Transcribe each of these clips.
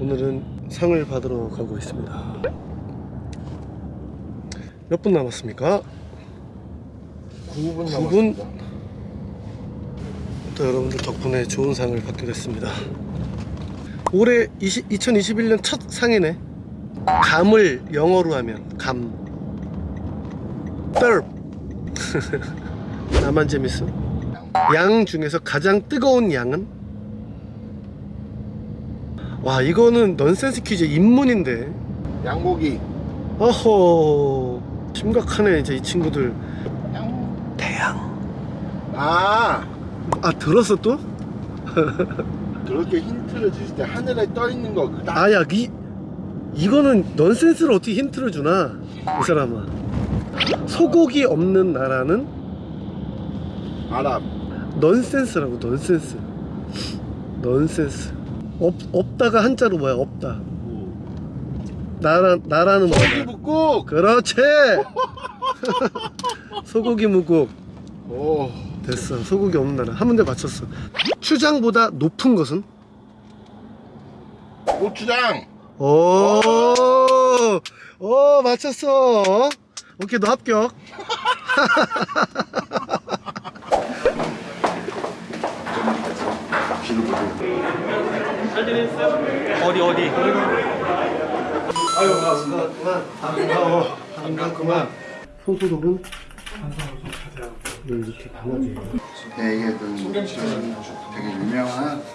오늘은 상을 받으러 가고 있습니다. 몇 분 남았습니까? 9분 9분 또 여러분들 덕분에 좋은 상을 받게 됐습니다. 올해 20, 2021년 첫 상이네. 감을 영어로 하면 감. 떨. 나만 재밌어? 양 중에서 가장 뜨거운 양은? 와 이거는 넌센스 퀴즈 입문인데. 양고기. 어허. 심각하네 이제 이 친구들. 양... 태양. 아. 아 들었어 또? 그렇게 힌트를 주실 때 하늘에 떠 있는 거 그다 아야 이 이거는 넌센스를 어떻게 힌트를 주나? 이 사람아. 소고기 없는 나라는? 아랍. 넌센스라고 넌센스. 넌센스 없, 없다가 한자로 뭐야 없다. 나라, 나라는 소고기 뭐야 묵국! 그렇지! 소고기 무국. 오. 됐어. 소고기 없는 나라. 한 문제 맞췄어. 추장보다 높은 것은? 고추장! 오, 오 맞췄어. 오케이 너 합격. 어디 어디? 아유 반갑구만. 반가워. 반갑구만. 손소독은 이렇게 강하게. 네 이게 좀 되게 유명한 주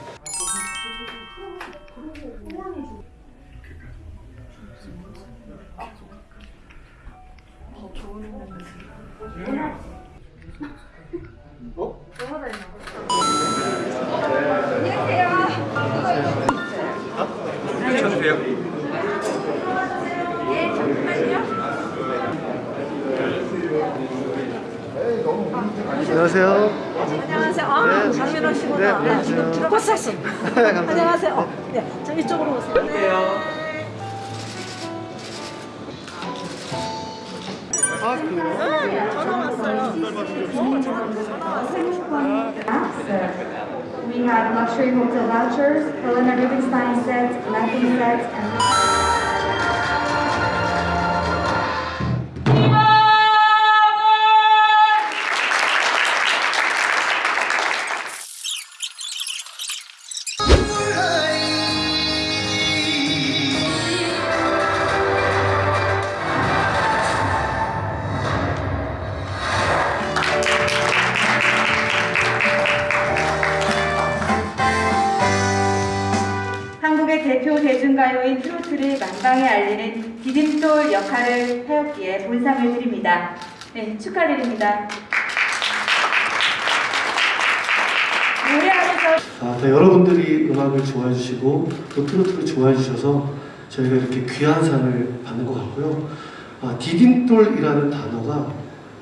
안녕하세요. 안녕하세요. 아, 네. 장민호 씨구나. 네, 네, 안녕하세요. 지금 들어봤었어. 감사합니다. 안녕하세요. 어, 네, 저 이쪽으로 오세요. 네. 아 그래요? 전화 왔어요. We have luxury hotel vouchers, Helena Rubinstein sets, Latin sets, and 대중가요인 트로트를 만방에 알리는 디딤돌 역할을 하였기에 본상을 드립니다. 네, 축하드립니다. 아, 네, 여러분들이 음악을 좋아해 주시고 또 트로트를 좋아해 주셔서 저희가 이렇게 귀한 상을 받는 것 같고요. 아, 디딤돌이라는 단어가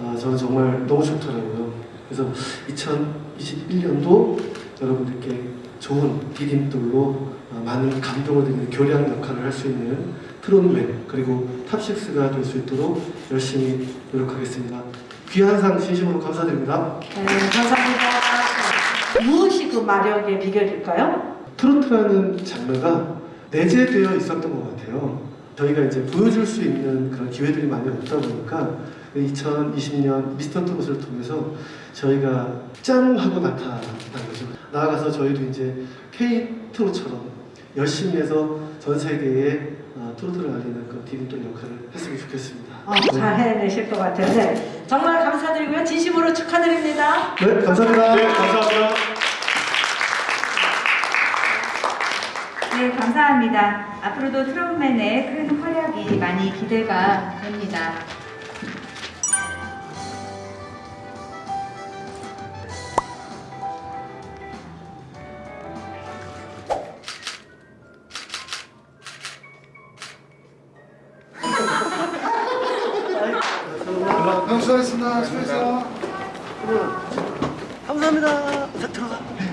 아, 저는 정말 너무 좋더라고요. 그래서 2021년도 여러분들께 좋은 디딤돌로 아, 많은 감동을 드리는 교량 역할을 할 수 있는 트롯맨 그리고 Top Six가 될 수 있도록 열심히 노력하겠습니다. 귀한 상 진심으로 감사드립니다. 네, 감사합니다. 무엇이 그 마력의 비결일까요? 트로트라는 장르가 내재되어 있었던 것 같아요. 저희가 이제 보여줄 수 있는 그런 기회들이 많이 없다 보니까 2020년 미스터 트롯을 통해서 저희가 짠 하고 나타난 거죠. 나아가서 저희도 이제 K 트롯처럼 열심히 해서 전 세계에 어, 트로트를 알리는 그 디딤돌 역할을 했으면 좋겠습니다. 어, 잘 해내실 것 같아요. 네. 정말 감사드리고요. 진심으로 축하드립니다. 네, 감사합니다. 감사합니다. 네, 감사합니다. 앞으로도 트롯맨의 큰 활약이 많이 기대가 됩니다. 형 수고하셨습니다 수고했어 감사합니다. 자, 들어가.